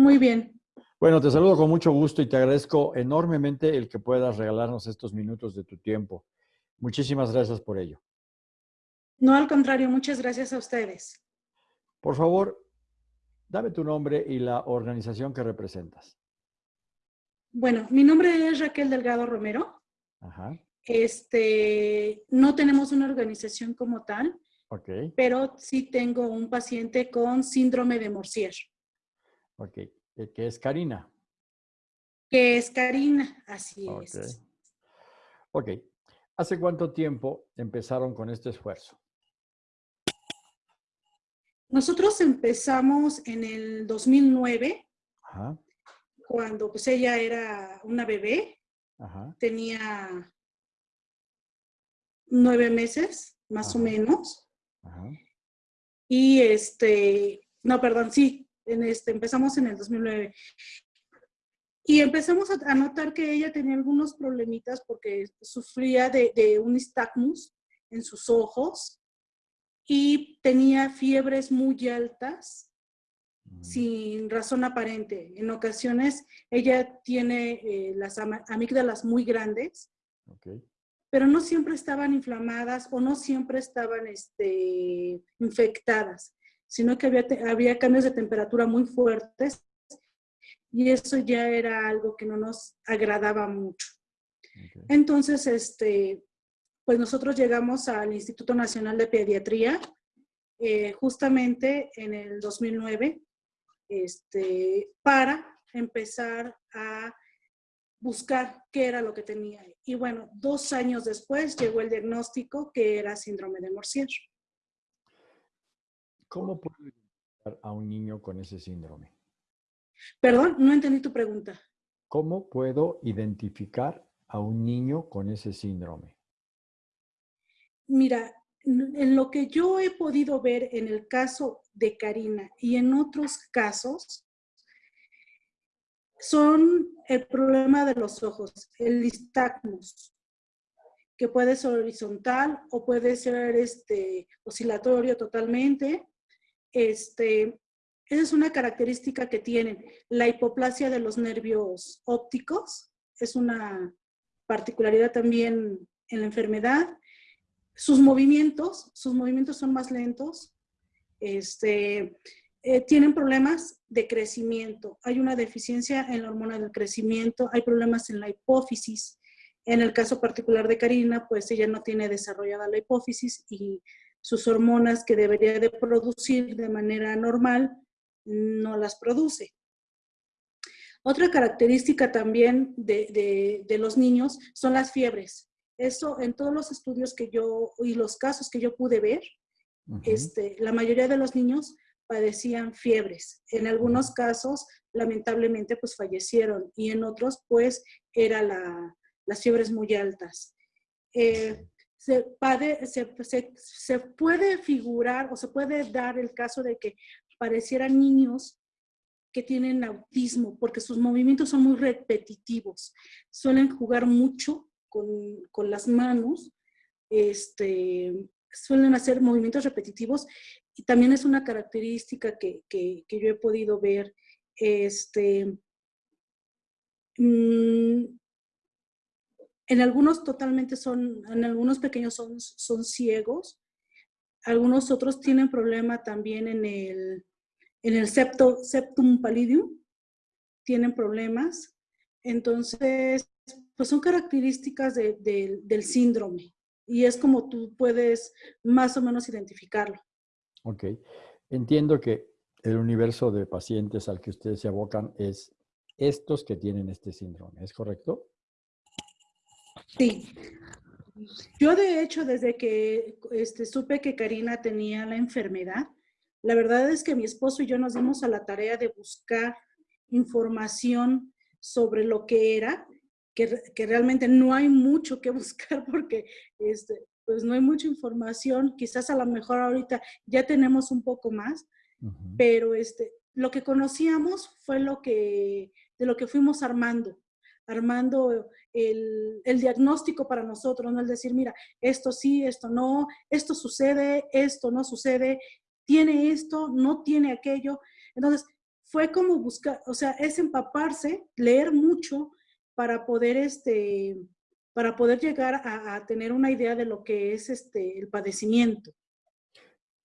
Muy bien. Bueno, te saludo con mucho gusto y te agradezco enormemente el que puedas regalarnos estos minutos de tu tiempo. Muchísimas gracias por ello. No, al contrario, muchas gracias a ustedes. Por favor, dame tu nombre y la organización que representas. Bueno, mi nombre es Raquel Delgado Romero. Ajá. Este, no tenemos una organización como tal, Ok, pero sí tengo un paciente con síndrome de Morsier, ok. Eh, ¿Qué es Karina? que es Karina, así es. Ok. ¿Hace cuánto tiempo empezaron con este esfuerzo? Nosotros empezamos en el 2009, Ajá, cuando pues ella era una bebé, ajá, tenía nueve meses, más o menos. ajá. Y este, no, perdón, sí, en este, empezamos en el 2009. Y empezamos a, notar que ella tenía algunos problemitas porque sufría de, de un nistagmus en sus ojos y tenía fiebres muy altas Mm, sin razón aparente. En ocasiones ella tiene eh, las amígdalas muy grandes, Ok, pero no siempre estaban inflamadas o no siempre estaban este, infectadas, sino que había, había cambios de temperatura muy fuertes y eso ya era algo que no nos agradaba mucho. Entonces, este, pues nosotros llegamos al Instituto Nacional de Pediatría eh, justamente en el 2009 este, para empezar a buscar qué era lo que tenía. Y bueno, dos años después llegó el diagnóstico que era síndrome de Morsier. ¿Cómo puedo identificar a un niño con ese síndrome? Perdón, no entendí tu pregunta. ¿Cómo puedo identificar a un niño con ese síndrome? Mira, en lo que yo he podido ver en el caso de Karina y en otros casos, son el problema de los ojos, el nistagmus, que puede ser horizontal o puede ser este, oscilatorio totalmente. Este, esa es una característica que tienen. La hipoplasia de los nervios ópticos es una particularidad también en la enfermedad. Sus movimientos, sus movimientos son más lentos. Este, eh, tienen problemas de crecimiento. Hay una deficiencia en la hormona del crecimiento, hay problemas en la hipófisis. En el caso particular de Karina, pues ella no tiene desarrollada la hipófisis y sus hormonas que debería de producir de manera normal no las produce. Otra característica también de, de, de los niños son las fiebres. Eso en todos los estudios que yo y los casos que yo pude ver, Ujú, este, la mayoría de los niños padecían fiebres. En algunos casos, lamentablemente, pues fallecieron y en otros, pues, era la, las fiebres muy altas. Eh, se, puede figurar o se puede dar el caso de que parecieran niños que tienen autismo porque sus movimientos son muy repetitivos. Suelen jugar mucho con, con las manos, este, suelen hacer movimientos repetitivos y también es una característica que, que- que yo he podido ver. Este, mm, en algunos totalmente son, en algunos pequeños son, son ciegos, algunos otros tienen problema también en el, en el septo, septum pallidum, tienen problemas. Entonces, pues son características de- de- del síndrome y es como tú puedes más o menos identificarlo. Ok. Entiendo que el universo de pacientes al que ustedes se abocan es estos que tienen este síndrome, ¿es correcto? Sí. Yo de hecho, desde que este, supe que Karina tenía la enfermedad, la verdad es que mi esposo y yo nos dimos a la tarea de buscar información sobre lo que era, que, que realmente no hay mucho que buscar porque este, pues no hay mucha información, quizás a lo mejor ahorita ya tenemos un poco más, pero este, lo que conocíamos fue lo que, de lo que fuimos armando, armando el, el diagnóstico para nosotros, no el decir, mira, esto sí, esto no, esto sucede, esto no sucede, tiene esto, no tiene aquello. Entonces, fue como buscar, o sea, es empaparse, leer mucho para poder, este, para poder llegar a, tener una idea de lo que es este, el padecimiento.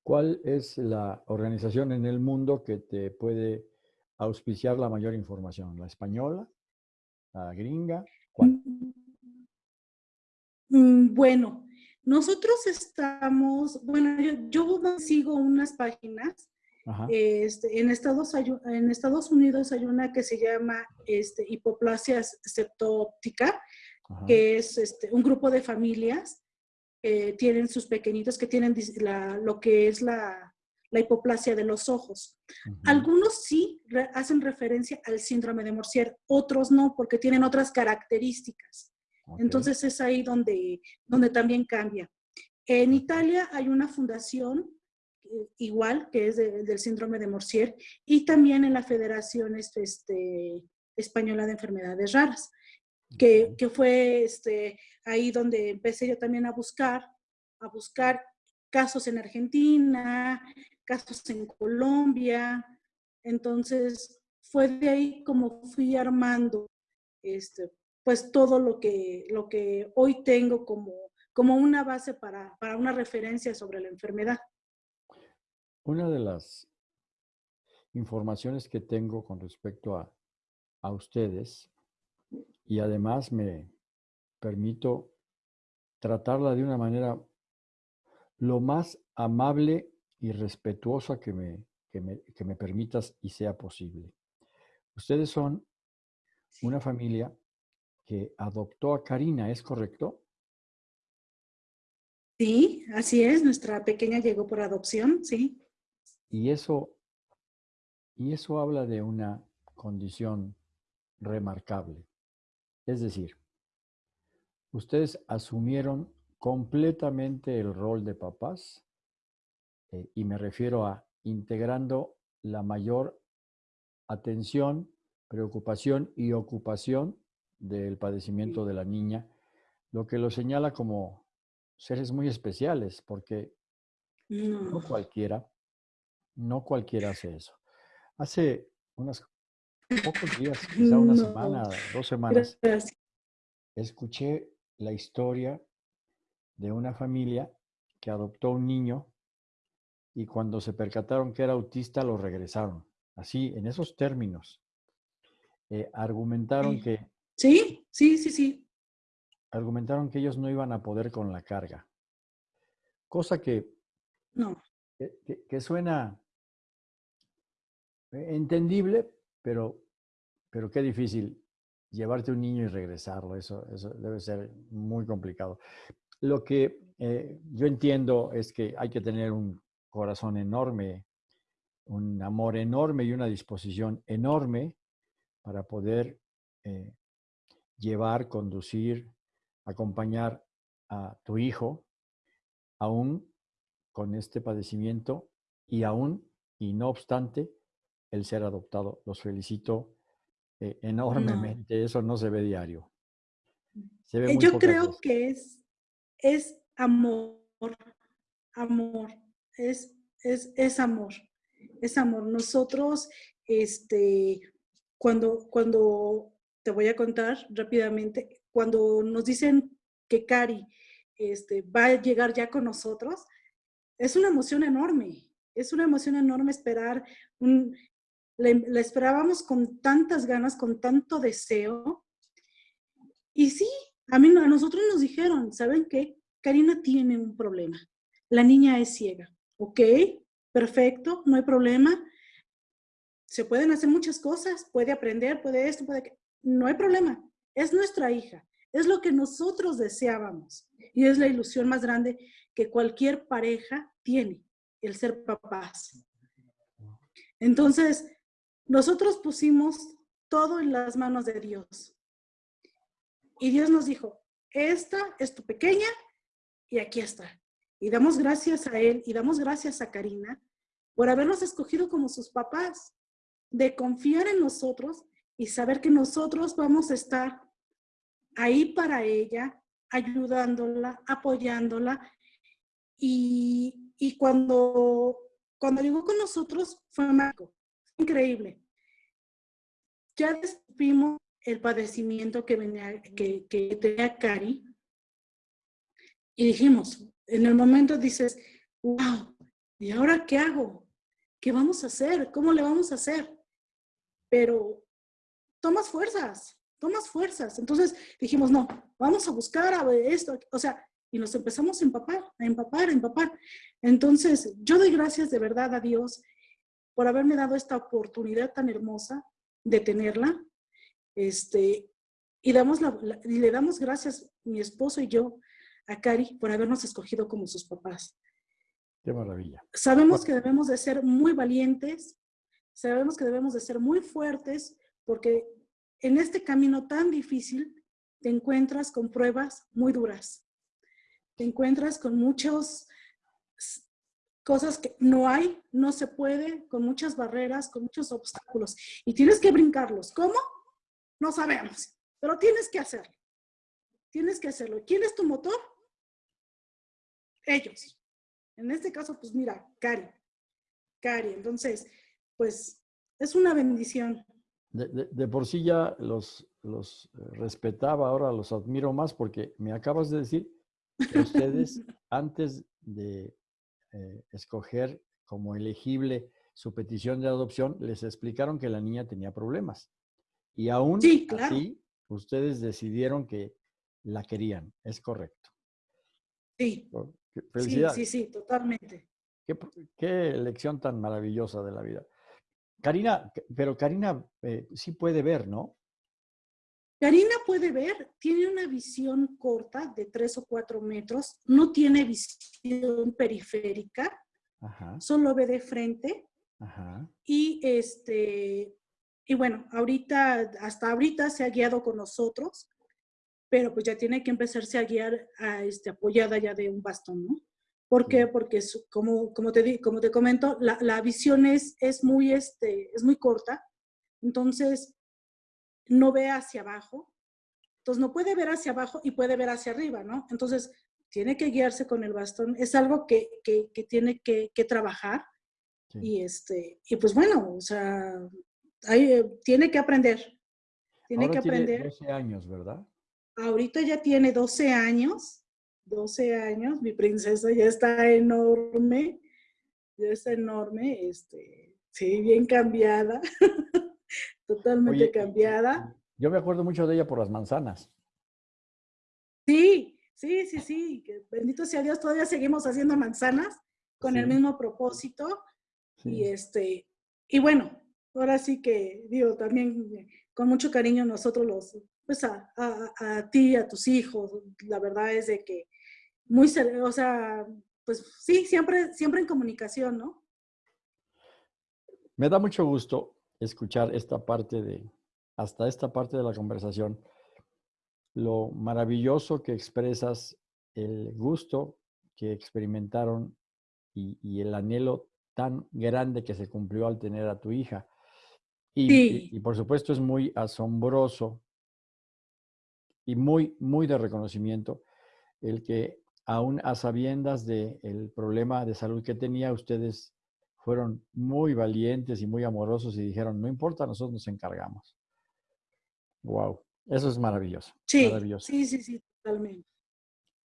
¿Cuál es la organización en el mundo que te puede auspiciar la mayor información? ¿La española? ¿La gringa? ¿Cuál? Mm, bueno, nosotros estamos, bueno, yo, sigo unas páginas. Este, en, Estados, en Estados Unidos hay una que se llama este, hipoplasia septóptica, que es este, un grupo de familias que tienen sus pequeñitos, que tienen lo que es la, hipoplasia de los ojos. Algunos sí hacen referencia al síndrome de Morsier, otros no, porque tienen otras características. Entonces es ahí donde, donde también cambia. En Italia hay una fundación eh, igual que es del síndrome de Morsier y también en la Federación este, este Española de Enfermedades Raras, que, que, fue este, ahí donde empecé yo también a buscar, a buscar casos en Argentina, casos en Colombia. Entonces fue de ahí como fui armando este, pues todo lo que, lo que hoy tengo como, como una base para, para una referencia sobre la enfermedad. Una de las informaciones que tengo con respecto a, a ustedes y además me permito tratarla de una manera lo más amable y respetuosa que me, que me, que me permitas y sea posible. Ustedes son una familia que adoptó a Karina, ¿es correcto? Sí, así es. Nuestra pequeña llegó por adopción, sí. Y eso, y eso habla de una condición remarcable. Es decir, ustedes asumieron completamente el rol de papás, eh, y me refiero a integrando la mayor atención, preocupación y ocupación del padecimiento de la niña, lo que lo señala como seres muy especiales, porque no, cualquiera, no cualquiera hace eso. Hace unos pocos días, quizá una semana, dos semanas, escuché la historia de una familia que adoptó un niño y cuando se percataron que era autista lo regresaron. Así, en esos términos. Eh, argumentaron que Sí, sí, sí, sí. Argumentaron que ellos no iban a poder con la carga. Cosa que, no. que, suena entendible, pero, pero qué difícil llevarte un niño y regresarlo. Eso, eso debe ser muy complicado. Lo que eh, yo entiendo es que hay que tener un corazón enorme, un amor enorme y una disposición enorme para poder eh, llevar, conducir, acompañar a tu hijo, aún con este padecimiento y aún, y no obstante, el ser adoptado. Los felicito eh, enormemente. Eso no se ve diario. Eh, yo creo que es, es amor, amor, es, es, es amor, es amor. Nosotros, este, cuando, cuando te voy a contar rápidamente, cuando nos dicen que Cari este, va a llegar ya con nosotros, es una emoción enorme, es una emoción enorme esperar, un, la, esperábamos con tantas ganas, con tanto deseo. Y sí, a, mí, a nosotros nos dijeron, ¿saben qué? Karina tiene un problema, la niña es ciega, ¿ok? Perfecto, no hay problema. Se pueden hacer muchas cosas, puede aprender, puede esto, puede no hay problema, es nuestra hija, es lo que nosotros deseábamos y es la ilusión más grande que cualquier pareja tiene, el ser papás. Entonces, nosotros pusimos todo en las manos de Dios. Y Dios nos dijo, esta es tu pequeña y aquí está. Y damos gracias a Él y damos gracias a Karina por habernos escogido como sus papás, de confiar en nosotros y saber que nosotros vamos a estar ahí para ella, ayudándola, apoyándola. Y, y cuando, cuando llegó con nosotros fue mágico, increíble. ya descubrimos el padecimiento que, venía, que, que tenía Cari y dijimos, en el momento dices, wow, ¿y ahora qué hago? ¿Qué vamos a hacer? ¿Cómo le vamos a hacer? Pero tomas fuerzas, tomas fuerzas. Entonces dijimos, no, vamos a buscar a esto, o sea, y nos empezamos a empapar, a empapar, a empapar. Entonces, yo doy gracias de verdad a Dios por haberme dado esta oportunidad tan hermosa de tenerla. Este, y, damos y le damos gracias, mi esposo y yo, a Cari por habernos escogido como sus papás. Qué maravilla. Sabemos que debemos de ser muy valientes, sabemos que debemos de ser muy fuertes, porque en este camino tan difícil te encuentras con pruebas muy duras. Te encuentras con muchas cosas que no hay, no se puede, con muchas barreras, con muchos obstáculos. Y tienes que brincarlos. ¿Cómo? No sabemos, pero tienes que hacerlo. Tienes que hacerlo. ¿Quién es tu motor? Ellos. En este caso, pues mira, Cari. Cari. Entonces, pues es una bendición. De, por sí ya los, los eh, respetaba, ahora los admiro más porque me acabas de decir que ustedes, antes de eh, escoger como elegible su petición de adopción, les explicaron que la niña tenía problemas. Y aún así, ustedes decidieron que la querían. Es correcto. Sí. Sí, sí, sí, totalmente. Qué, lección tan maravillosa de la vida. Karina, pero Karina eh, sí puede ver, ¿no? Karina puede ver, tiene una visión corta de tres o cuatro metros, no tiene visión periférica, solo ve de frente. Y este, y bueno, ahorita, hasta ahorita se ha guiado con nosotros pero pues ya tiene que empezarse a guiar a, este, apoyada ya de un bastón, ¿no? ¿Por qué? Porque como, como, te, como te comento, la, la, visión es, es, muy, este, es muy corta, entonces no ve hacia abajo, entonces no puede ver hacia abajo y puede ver hacia arriba, ¿no? Entonces tiene que guiarse con el bastón, es algo que, que, que tiene que, que trabajar y, este, y pues bueno, o sea, ahí, tiene que aprender, tiene que aprender. Tiene 12 años, ¿verdad? Ahorita ya tiene 12 años, 12 años, mi princesa ya está enorme, ya está enorme, este, sí, bien cambiada, totalmente cambiada. Yo me acuerdo mucho de ella por las manzanas. Sí, sí, sí, sí, bendito sea Dios, todavía seguimos haciendo manzanas con el mismo propósito. Y este, y bueno, ahora sí que digo, también con mucho cariño nosotros los, pues a, a, ti, a tus hijos. La verdad es de que muy, o sea, pues sí, siempre, siempre en comunicación, ¿no? Me da mucho gusto escuchar esta parte de, hasta esta parte de la conversación, lo maravilloso que expresas, el gusto que experimentaron y, y el anhelo tan grande que se cumplió al tener a tu hija. Y, y, por supuesto es muy asombroso y muy, muy de reconocimiento el que aún a sabiendas del problema de salud que tenía, ustedes fueron muy valientes y muy amorosos y dijeron, no importa, nosotros nos encargamos. Wow, eso es maravilloso. Sí, maravilloso. sí, sí, sí, totalmente.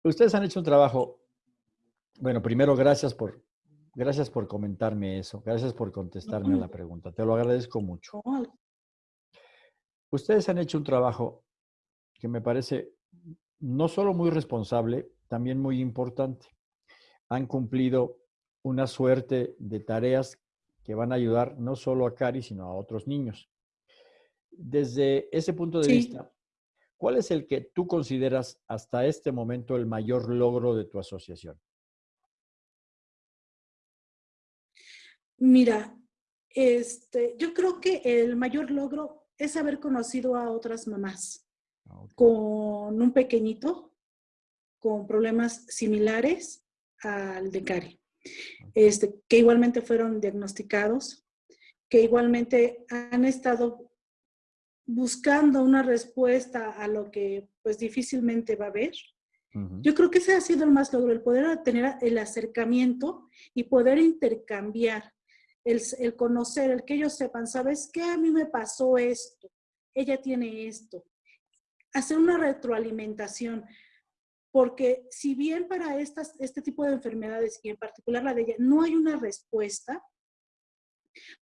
Ustedes han hecho un trabajo, bueno, primero gracias por, gracias por comentarme eso, gracias por contestarme a la pregunta, te lo agradezco mucho. Ustedes han hecho un trabajo que me parece no solo muy responsable, también muy importante. Han cumplido una suerte de tareas que van a ayudar no solo a Cari, sino a otros niños. Desde ese punto de vista, ¿cuál es el que tú consideras hasta este momento el mayor logro de tu asociación? Mira, este, yo creo que el mayor logro es haber conocido a otras mamás. Ah, con un pequeñito con problemas similares al de Cari, este, que igualmente fueron diagnosticados, que igualmente han estado buscando una respuesta a lo que pues difícilmente va a haber. Yo creo que ese ha sido el más logro, el poder tener el acercamiento y poder intercambiar, el, el conocer, el que ellos sepan, ¿sabes qué? A mí me pasó esto ella tiene esto. Hacer una retroalimentación, porque si bien para estas, este tipo de enfermedades, y en particular la de ella, no hay una respuesta,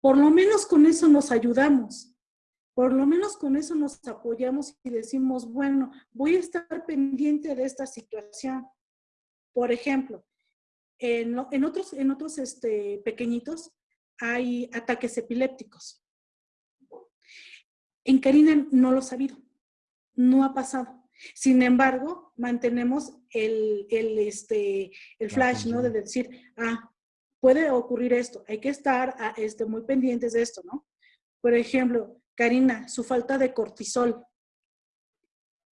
por lo menos con eso nos ayudamos. Por lo menos con eso nos apoyamos y decimos, bueno, voy a estar pendiente de esta situación. Por ejemplo, en, otros, en otros este, pequeñitos hay ataques epilépticos. En Karina no lo ha sabido, no ha pasado. Sin embargo, mantenemos el, el, este, el flash, ¿no? De decir, ah, puede ocurrir esto, hay que estar ah, este, muy pendientes de esto, ¿no? Por ejemplo, Karina, su falta de cortisol.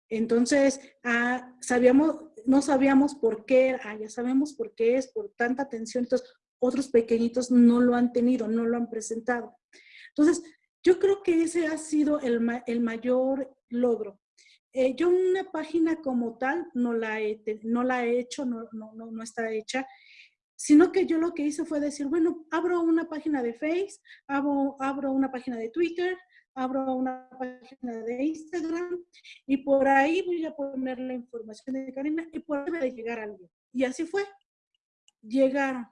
Entonces, ah, sabíamos, no sabíamos por qué, ah, ya sabemos por qué es, por tanta tensión. Entonces, otros pequeñitos no lo han tenido, no lo han presentado. Entonces, yo creo que ese ha sido el, mayor logro. Eh, yo una página como tal no la he, no la he hecho, no, no, no, está hecha, sino que yo lo que hice fue decir, bueno, abro una página de Facebook, abro, abro una página de Twitter, abro una página de Instagram y por ahí voy a poner la información de Karina y por ahí debe llegar alguien. Y así fue. Llegaron.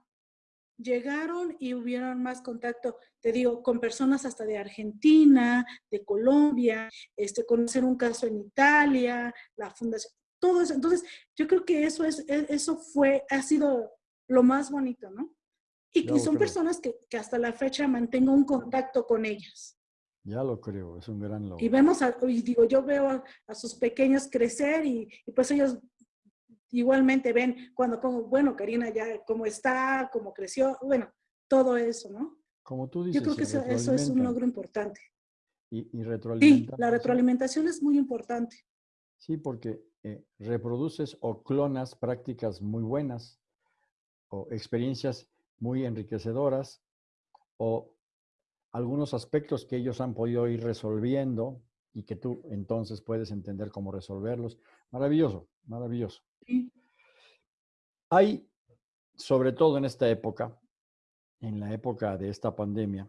Llegaron y hubieron más contacto, te digo, con personas hasta de Argentina, de Colombia, este, conocer un caso en Italia, la fundación, todo eso. Entonces, yo creo que eso, es, e, eso fue, ha sido lo más bonito, ¿no? Y que son personas que, que hasta la fecha mantengo un contacto con ellas. Ya lo creo, es un gran logro. Y vemos, y digo, yo veo a, sus pequeños crecer y, pues ellos igualmente ven cuando como, bueno, Karina ya cómo está, cómo creció, bueno, todo eso, ¿no? Como tú dices. Yo creo que eso, es un logro importante. Y, y Sí, la retroalimentación es muy importante. Sí, porque eh, reproduces o clonas prácticas muy buenas o experiencias muy enriquecedoras o algunos aspectos que ellos han podido ir resolviendo y que tú entonces puedes entender cómo resolverlos. Maravilloso, maravilloso. Hay, sobre todo en esta época, en la época de esta pandemia,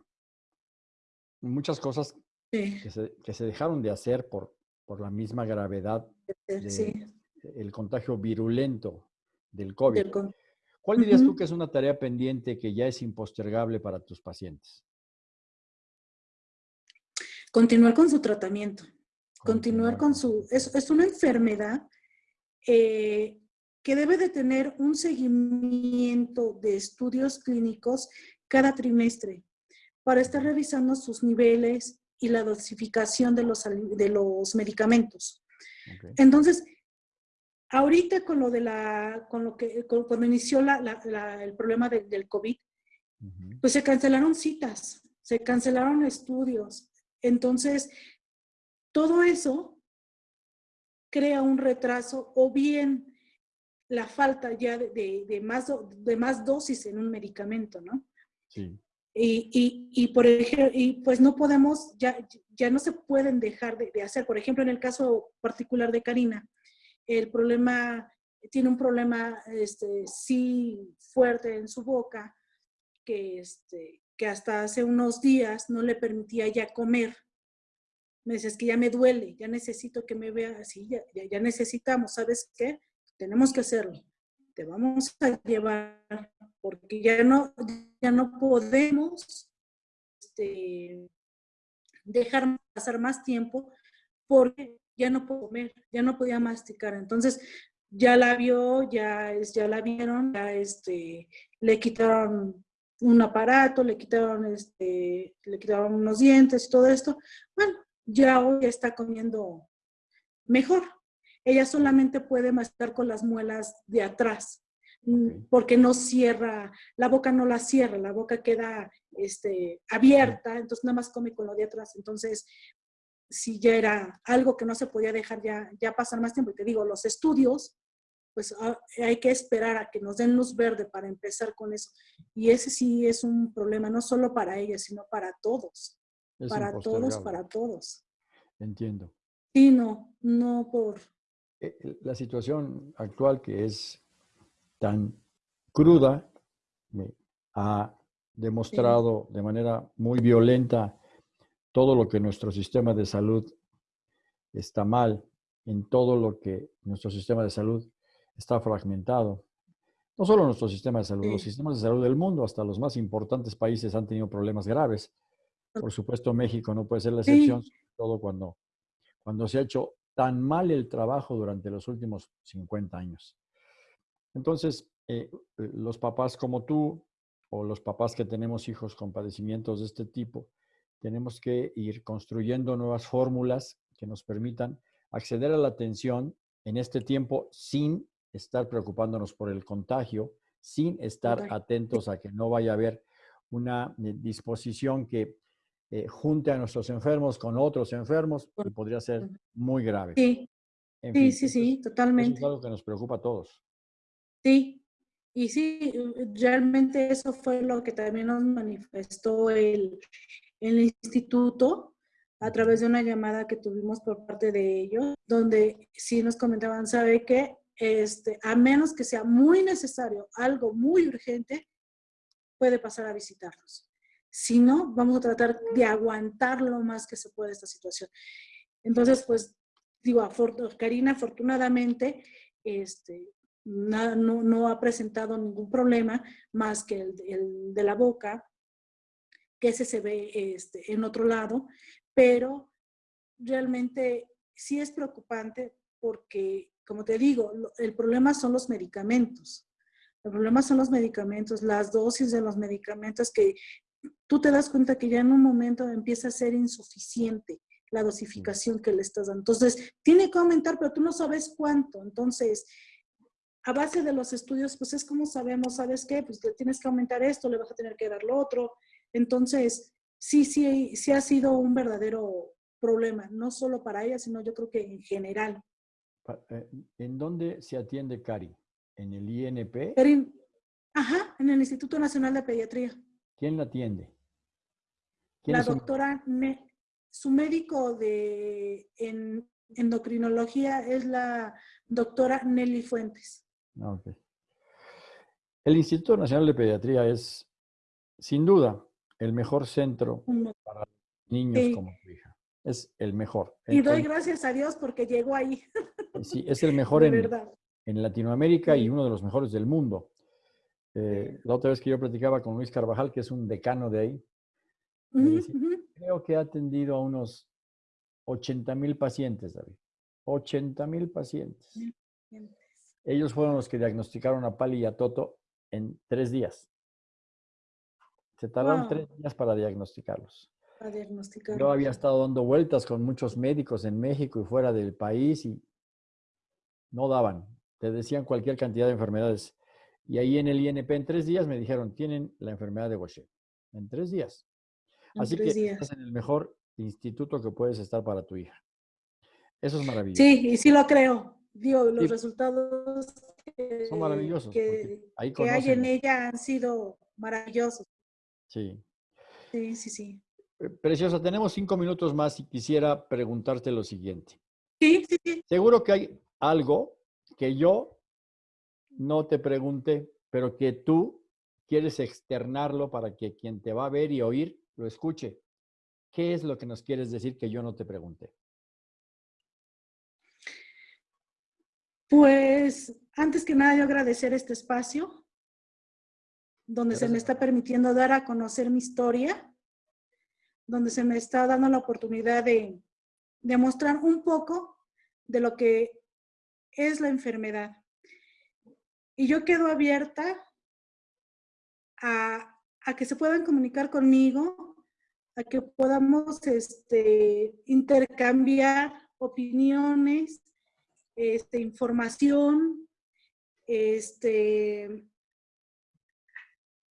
muchas cosas que, se, dejaron de hacer por, por la misma gravedad del contagio virulento del COVID. ¿Cuál dirías tú que es una tarea pendiente que ya es impostergable para tus pacientes? continuar con su tratamiento, continuar con su... Es, una enfermedad eh, que debe de tener un seguimiento de estudios clínicos cada trimestre para estar revisando sus niveles y la dosificación de los, de los medicamentos. Entonces, ahorita con lo de la, con lo que, cuando inició el problema del COVID, pues se cancelaron citas, se cancelaron estudios, entonces, todo eso crea un retraso o bien la falta ya de, más, de más dosis en un medicamento, ¿no? Sí. Y, por ejemplo, y pues no podemos, ya, ya no se pueden dejar de, hacer. Por ejemplo, en el caso particular de Karina, el problema, tiene un problema este, sí fuerte en su boca, que, este, que hasta hace unos días no le permitía ya comer. Me dices que ya me duele, ya necesito que me vea así, ya, ya, necesitamos, ¿sabes qué? Tenemos que hacerlo. Te vamos a llevar porque ya no, ya no podemos este, dejar pasar más tiempo porque ya no puedo comer, ya no podía masticar. Entonces, ya la vio, ya, ya la vieron, ya este, le quitaron un aparato, le quitaron, este, le quitaron unos dientes y todo esto. Bueno, ya hoy está comiendo mejor. Ella solamente puede masticar con las muelas de atrás, mm, porque no cierra, la boca no la cierra, la boca queda este, abierta, entonces nada más come con lo de atrás. Entonces, si ya era algo que no se podía dejar ya, ya pasar más tiempo, y te digo, los estudios pues ah, hay que esperar a que nos den luz verde para empezar con eso. Y ese sí es un problema, no solo para ella, sino para todos. Para todos, para todos. Entiendo. Sí, no, no por... Eh, eh, la situación actual que es tan cruda ha demostrado de manera muy violenta todo lo que nuestro sistema de salud está mal en todo lo que nuestro sistema de salud está fragmentado. No solo nuestro sistema de salud, los sistemas de salud del mundo, hasta los más importantes países han tenido problemas graves. Por supuesto, México no puede ser la excepción, sobre todo cuando, cuando se ha hecho tan mal el trabajo durante los últimos 50 años. Entonces, eh, los papás como tú o los papás que tenemos hijos con padecimientos de este tipo, tenemos que ir construyendo nuevas fórmulas que nos permitan acceder a la atención en este tiempo sin estar preocupándonos por el contagio, sin estar atentos a que no vaya a haber una eh, disposición que eh, junte a nuestros enfermos con otros enfermos y podría ser muy grave. Sí, sí, sí, sí, totalmente. es algo que nos preocupa a todos. Sí, y sí, realmente eso fue lo que también nos manifestó el, el instituto a través de una llamada que tuvimos por parte de ellos, donde sí nos comentaban, sabe que este, a menos que sea muy necesario, algo muy urgente, puede pasar a visitarlos. Si no, vamos a tratar de aguantar lo más que se puede esta situación. Entonces, pues, digo, Karina afortunadamente este, no, no, ha presentado ningún problema más que el, el, de la boca, que ese se ve este, en otro lado, pero realmente sí es preocupante porque como te digo, el problema son los medicamentos. El problema son los medicamentos, las dosis de los medicamentos que tú te das cuenta que ya en un momento empieza a ser insuficiente la dosificación que le estás dando. Entonces, tiene que aumentar, pero tú no sabes cuánto. Entonces, a base de los estudios, pues es como sabemos, ¿sabes qué? Pues le tienes que aumentar esto, le vas a tener que dar lo otro. Entonces, sí, sí, sí ha sido un verdadero problema, no solo para ella, sino yo creo que en general. Eh, ¿En dónde se atiende Cari? ¿En el INP? Ajá, en el Instituto Nacional de Pediatría. ¿Quién la atiende? la doctora, su médico de en endocrinología es la doctora Nelly Fuentes. Ah, el Instituto Nacional de Pediatría es, sin duda, el mejor centro para niños como tu hija. Es el mejor. Y doy gracias a Dios porque llegó ahí. Sí, es el mejor en, en, Latinoamérica y uno de los mejores del mundo. Eh, la otra vez que yo platicaba con Luis Carvajal, que es un decano de ahí, creo que ha atendido a unos 80 mil pacientes, David. 80 mil pacientes. Ellos fueron los que diagnosticaron a Pali y a Toto en tres días. Se tardaron tres días para diagnosticarlos. Yo había estado dando vueltas con muchos médicos en México y fuera del país y no daban. Te decían cualquier cantidad de enfermedades. Y ahí en el INP en tres días me dijeron, tienen la enfermedad de Gaucher. En tres días. Así que estás en el mejor instituto que puedes estar para tu hija. Eso es maravilloso. Sí, y sí lo creo. Digo, los resultados que, son maravillosos. Que, que hay en ella han sido maravillosos. Sí. Sí, sí, sí. Preciosa, tenemos cinco minutos más y quisiera preguntarte lo siguiente. Sí, sí, sí. Seguro que hay algo que yo no te pregunté, pero que tú quieres externarlo para que quien te va a ver y oír lo escuche. ¿Qué es lo que nos quieres decir que yo no te pregunté? Pues antes que nada yo agradecer este espacio donde se me está permitiendo dar a conocer mi historia, donde se me está dando la oportunidad de, de mostrar un poco de lo que es la enfermedad. Y yo quedo abierta a, que se puedan comunicar conmigo, a que podamos este, intercambiar opiniones, este, información, este,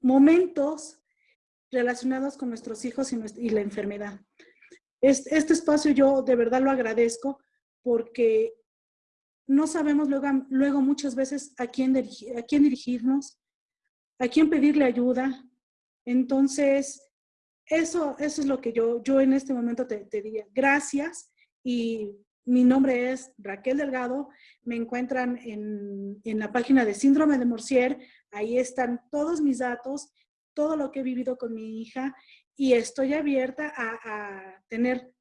momentos relacionados con nuestros hijos y, la enfermedad. Este, este espacio yo de verdad lo agradezco porque no sabemos luego, luego muchas veces a quién, a quién dirigirnos, a quién pedirle ayuda. Entonces, eso, eso es lo que yo, yo en este momento te, diría. Gracias y mi nombre es Raquel Delgado. Me encuentran en, en, la página de Síndrome de Morsier. Ahí están todos mis datos, todo lo que he vivido con mi hija y estoy abierta a, a tener,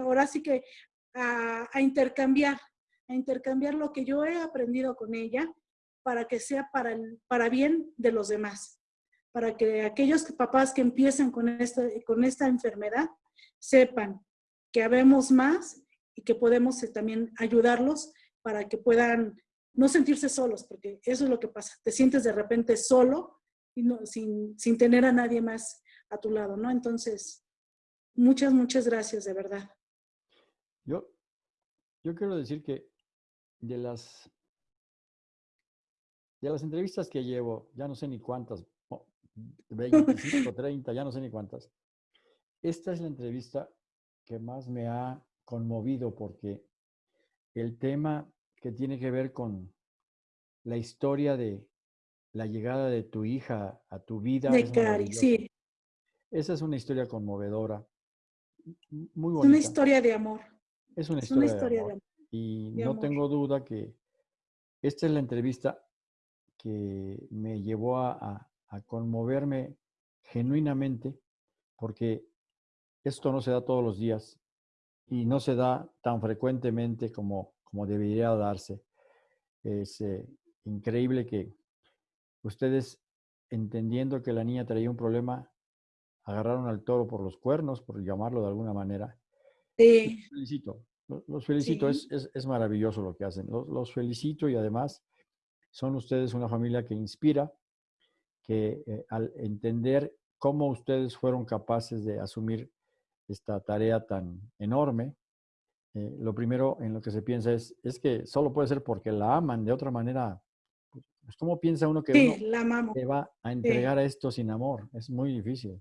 ahora sí que a intercambiar, a intercambiar lo que yo he aprendido con ella para que sea para, el, para bien de los demás, para que aquellos papás que empiecen con esta, con esta enfermedad sepan que habemos más y que podemos eh, también ayudarlos para que puedan no sentirse solos, porque eso es lo que pasa. Te sientes de repente solo y no, sin, sin tener a nadie más a tu lado, ¿no? Entonces, muchas, muchas gracias, de verdad. Yo, yo quiero decir que de las, de las entrevistas que llevo, ya no sé ni cuántas, 25, 30, ya no sé ni cuántas, esta es la entrevista que más me ha conmovido porque el tema que tiene que ver con la historia de la llegada de tu hija a tu vida. De Cari, sí. Esa es una historia conmovedora, muy bonita. Es una historia de amor. Es una historia, de, amor. Y no tengo duda que esta es la entrevista que me llevó a, a conmoverme genuinamente, porque esto no se da todos los días y no se da tan frecuentemente como, como debería darse. Es eh, increíble que ustedes, entendiendo que la niña traía un problema, agarraron al toro por los cuernos, por llamarlo de alguna manera. Sí. Felicito, los felicito, es, es, maravilloso lo que hacen. Los, los, felicito y además son ustedes una familia que inspira, que eh, al entender cómo ustedes fueron capaces de asumir esta tarea tan enorme, eh, lo primero en lo que se piensa es, es que solo puede ser porque la aman, de otra manera, pues, pues ¿cómo piensa uno que sí, uno se va a entregar a esto sin amor? Es muy difícil.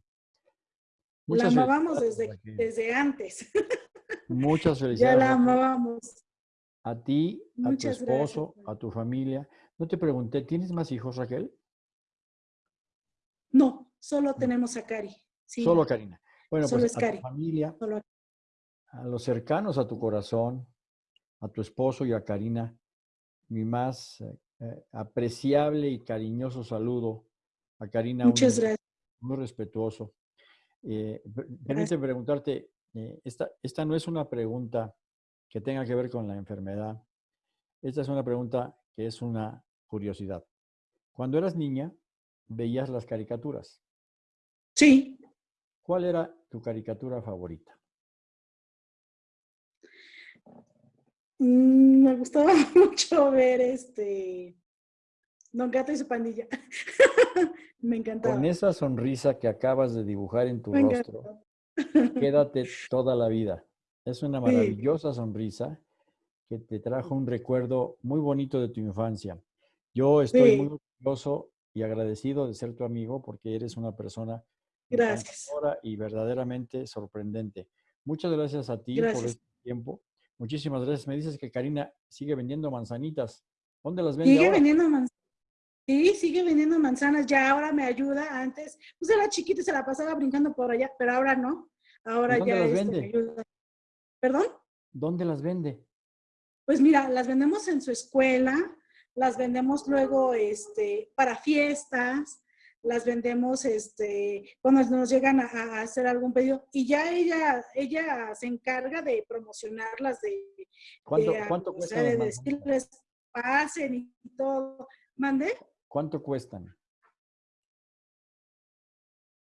Muchas la amábamos desde, desde antes. Muchas felicidades. Ya la amábamos. A ti, a tu esposo, a tu familia. No te pregunté, ¿tienes más hijos, Raquel? No, solo tenemos a Cari. Solo a Karina. Bueno, pues a tu familia, a los cercanos a tu corazón, a tu esposo y a Karina, mi más eh, eh, apreciable y cariñoso saludo. A Karina, Muchas gracias. muy respetuoso. Eh, permíteme preguntarte, esta, esta no es una pregunta que tenga que ver con la enfermedad. Esta es una pregunta que es una curiosidad. Cuando eras niña, veías las caricaturas. Sí. ¿Cuál era tu caricatura favorita? Mm, me gustaba mucho ver este Don Gato y su pandilla. me encantaba. Con esa sonrisa que acabas de dibujar en tu rostro, quédate toda la vida. Es una maravillosa sonrisa que te trajo un recuerdo muy bonito de tu infancia. Yo estoy muy orgulloso y agradecido de ser tu amigo porque eres una persona Gracias. Y verdaderamente sorprendente. Muchas gracias a ti por este tiempo. Muchísimas gracias. Me dices que Karina sigue vendiendo manzanitas. ¿Dónde las vende Sigue ahora? vendiendo manzanas. Sí, sigue vendiendo manzanas. Ya ahora me ayuda. Antes, pues era chiquita y se la pasaba brincando por allá, pero ahora no. Ahora ¿Dónde ya las vende? me ayuda. ¿Perdón? ¿Dónde las vende? Pues mira, las vendemos en su escuela, las vendemos luego este, para fiestas, las vendemos este, cuando nos llegan a, hacer algún pedido y ya ella, ella se encarga de promocionarlas, de, ¿Cuánto, ¿cuánto cuestan? de decirles pasen y todo. ¿Mande? ¿Cuánto cuestan?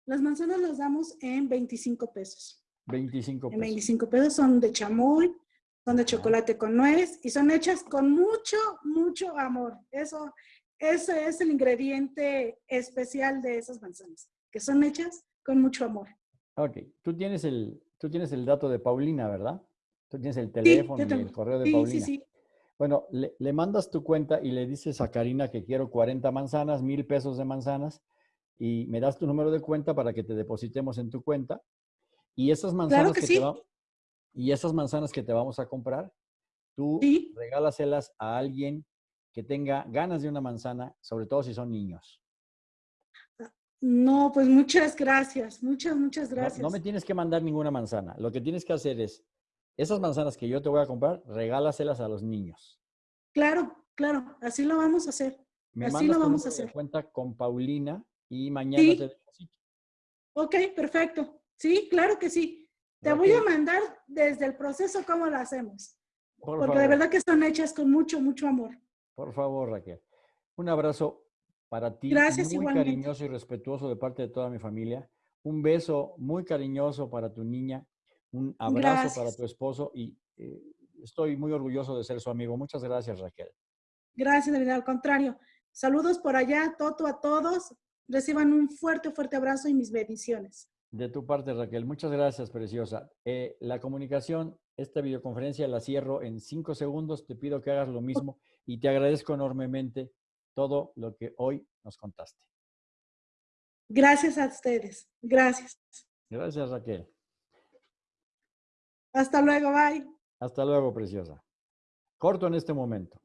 Las manzanas las damos en 25 pesos. 25 pesos. En 25 pesos son de chamoy, son de chocolate con nuez y son hechas con mucho, mucho amor. Eso, ese es el ingrediente especial de esas manzanas, que son hechas con mucho amor. Ok, tú tienes el, tú tienes el dato de Paulina, ¿verdad? Tú tienes el teléfono y el correo de sí, Paulina. Sí, sí. Bueno, le, le, mandas tu cuenta y le dices a Karina que quiero 40 manzanas, mil pesos de manzanas, y me das tu número de cuenta para que te depositemos en tu cuenta. Y esas manzanas claro que, que sí. te va, y esas manzanas que te vamos a comprar, tú ¿Sí? regálaselas a alguien que tenga ganas de una manzana, sobre todo si son niños. No, pues muchas gracias, muchas, muchas gracias. No, no, me tienes que mandar ninguna manzana. Lo que tienes que hacer es, esas manzanas que yo te voy a comprar, regálaselas a los niños. Claro, claro, así lo vamos a hacer. Me así lo vamos a hacer. cuenta con Paulina y mañana Sí. te deposito. Ok, perfecto. Sí, claro que sí. Te voy a mandar desde el proceso cómo lo hacemos. por Porque de verdad que son hechas con mucho, mucho amor. Por favor, Raquel. Un abrazo para ti, Gracias, muy igualmente. cariñoso y respetuoso de parte de toda mi familia. Un beso muy cariñoso para tu niña. Un abrazo para tu esposo y eh, estoy muy orgulloso de ser su amigo. Muchas gracias, Raquel. Gracias, verdad, al contrario. Saludos por allá, Toto, a todos. Reciban un fuerte, fuerte abrazo y mis bendiciones. De tu parte, Raquel. Muchas gracias, preciosa. Eh, la comunicación, esta videoconferencia la cierro en cinco segundos. Te pido que hagas lo mismo y te agradezco enormemente todo lo que hoy nos contaste. Gracias a ustedes. Gracias. Gracias, Raquel. Hasta luego. Bye. Hasta luego, preciosa. Corto en este momento.